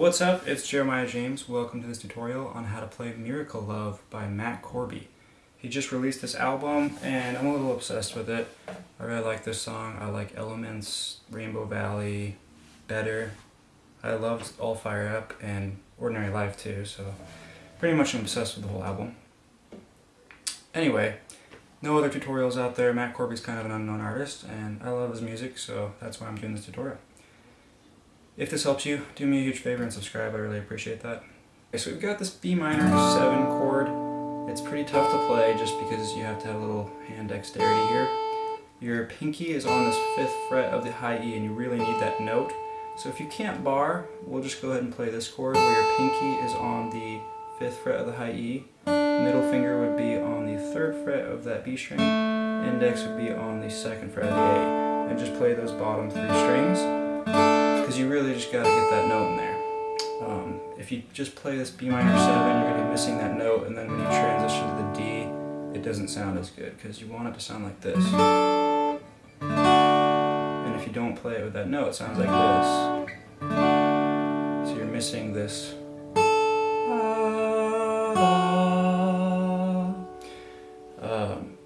What's up? It's Jeremiah James. Welcome to this tutorial on how to play Miracle Love by Matt Corby. He just released this album and I'm a little obsessed with it. I really like this song. I like Elements, Rainbow Valley, Better. I loved All Fire Up and Ordinary Life too, so pretty much I'm obsessed with the whole album. Anyway, no other tutorials out there. Matt Corby's kind of an unknown artist and I love his music, so that's why I'm doing this tutorial. If this helps you, do me a huge favor and subscribe. I really appreciate that. Okay, so we've got this B minor 7 chord. It's pretty tough to play just because you have to have a little hand dexterity here. Your pinky is on this 5th fret of the high E and you really need that note. So if you can't bar, we'll just go ahead and play this chord where your pinky is on the 5th fret of the high E. Middle finger would be on the 3rd fret of that B string. Index would be on the 2nd fret of the A. And just play those bottom three strings just got to get that note in there. Um, if you just play this B minor 7, you're going to be missing that note, and then when you transition to the D, it doesn't sound as good, because you want it to sound like this. And if you don't play it with that note, it sounds like this. So you're missing this. Um,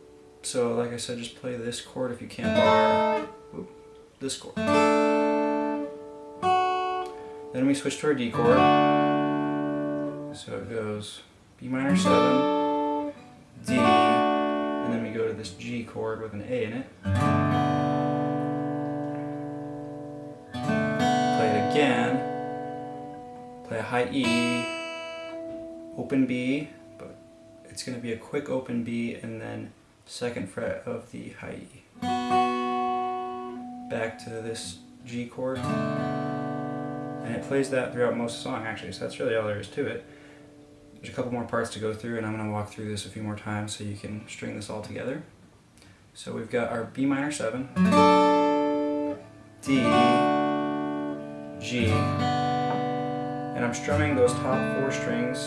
so like I said, just play this chord if you can't bar. this chord. Then we switch to our D chord. So it goes B minor 7, D, and then we go to this G chord with an A in it. Play it again. Play a high E, open B, but it's going to be a quick open B and then second fret of the high E. Back to this G chord. And it plays that throughout most of the song actually, so that's really all there is to it. There's a couple more parts to go through and I'm going to walk through this a few more times so you can string this all together. So we've got our B minor 7, D, G, and I'm strumming those top four strings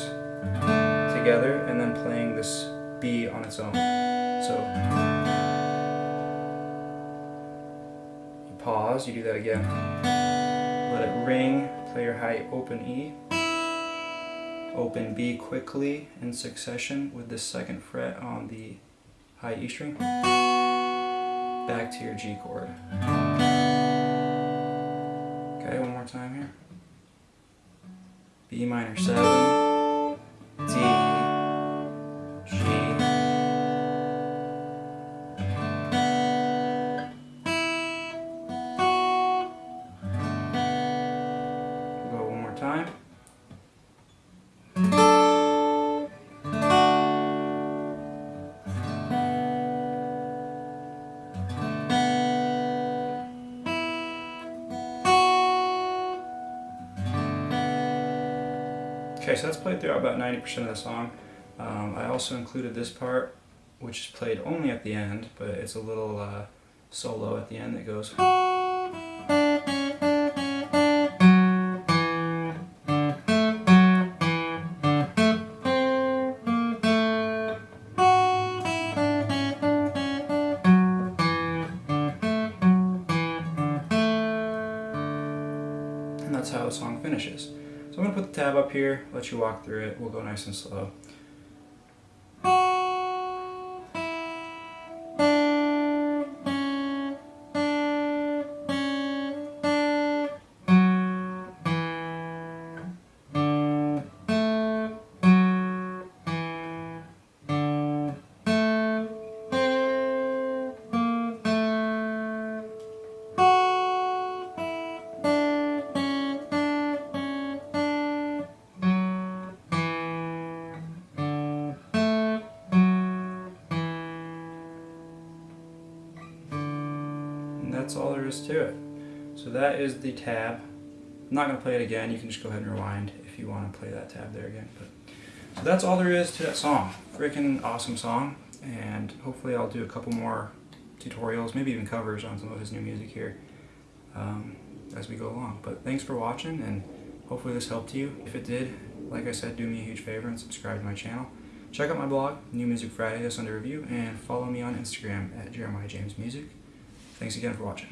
together and then playing this B on its own. So you pause, you do that again let it ring, play your high open E, open B quickly in succession with the second fret on the high E string, back to your G chord. Okay, one more time here. B minor 7, time. Okay, so that's played throughout about 90% of the song. Um, I also included this part, which is played only at the end, but it's a little uh, solo at the end that goes... that's how the song finishes. So I'm going to put the tab up here, let you walk through it, we'll go nice and slow. That's all there is to it. So that is the tab. I'm not going to play it again. You can just go ahead and rewind if you want to play that tab there again. But So that's all there is to that song. Freaking awesome song. And hopefully I'll do a couple more tutorials, maybe even covers on some of his new music here um, as we go along. But thanks for watching and hopefully this helped you. If it did, like I said, do me a huge favor and subscribe to my channel. Check out my blog, New Music Friday, that's under review, and follow me on Instagram at Jeremiah James Music. Thanks again for watching.